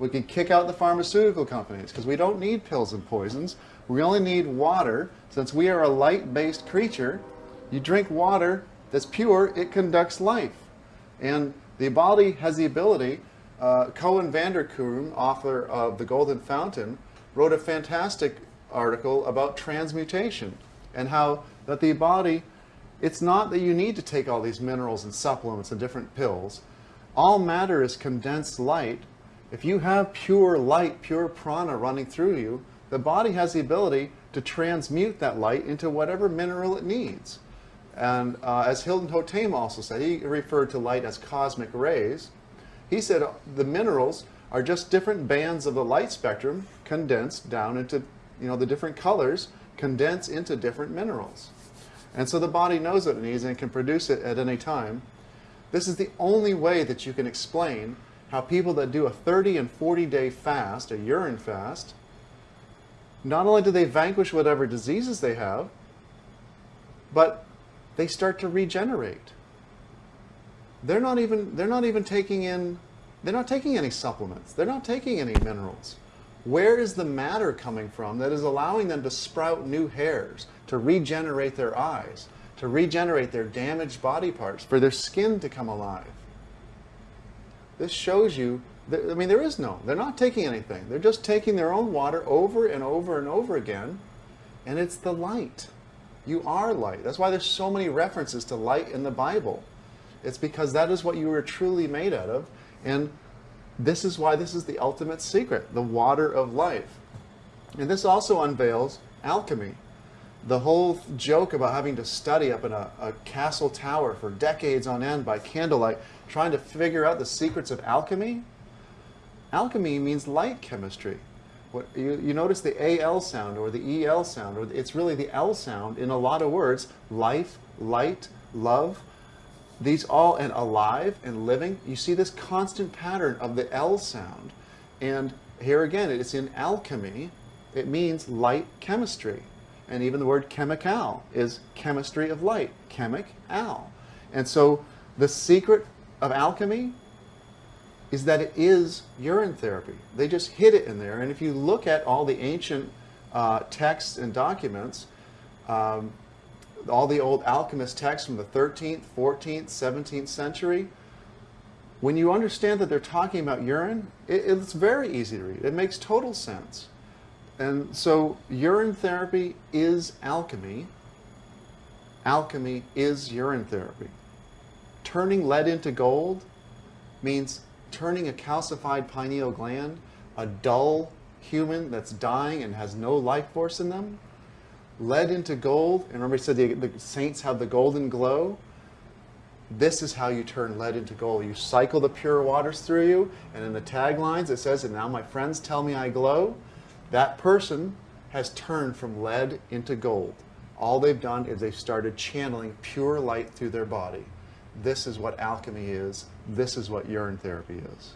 We can kick out the pharmaceutical companies because we don't need pills and poisons. We only need water. Since we are a light-based creature, you drink water that's pure, it conducts life. And the body has the ability, uh, Coen van der Kroon, author of The Golden Fountain, wrote a fantastic article about transmutation and how that the body, it's not that you need to take all these minerals and supplements and different pills. All matter is condensed light. If you have pure light, pure prana running through you, the body has the ability to transmute that light into whatever mineral it needs. And uh, as Hilton Hotema also said, he referred to light as cosmic rays. He said the minerals are just different bands of the light spectrum condensed down into, you know, the different colors condense into different minerals. And so the body knows what it needs and can produce it at any time. This is the only way that you can explain how people that do a 30 and 40 day fast, a urine fast, not only do they vanquish whatever diseases they have, but they start to regenerate. They're not even they're not even taking in they're not taking any supplements. They're not taking any minerals. Where is the matter coming from that is allowing them to sprout new hairs, to regenerate their eyes, to regenerate their damaged body parts, for their skin to come alive? This shows you that, I mean, there is no, they're not taking anything. They're just taking their own water over and over and over again, and it's the light. You are light. That's why there's so many references to light in the Bible. It's because that is what you were truly made out of. And this is why this is the ultimate secret, the water of life. And this also unveils alchemy. The whole joke about having to study up in a, a, castle tower for decades on end by candlelight, trying to figure out the secrets of alchemy. Alchemy means light chemistry. What, you, you notice the AL sound or the EL sound, or it's really the L sound in a lot of words. Life, light, love. These all, and alive and living. You see this constant pattern of the L sound. And here again, it's in alchemy. It means light chemistry. And even the word chemical is chemistry of light, chemic al. And so the secret of alchemy is that it is urine therapy. They just hid it in there. And if you look at all the ancient uh, texts and documents, um, all the old alchemist texts from the 13th, 14th, 17th century, when you understand that they're talking about urine, it, it's very easy to read. It makes total sense. And so urine therapy is alchemy. Alchemy is urine therapy. Turning lead into gold means turning a calcified pineal gland, a dull human that's dying and has no life force in them, lead into gold. And remember, he said the, the saints have the golden glow. This is how you turn lead into gold. You cycle the pure waters through you, and in the taglines it says, and now my friends tell me I glow. That person has turned from lead into gold. All they've done is they've started channeling pure light through their body. This is what alchemy is. This is what urine therapy is.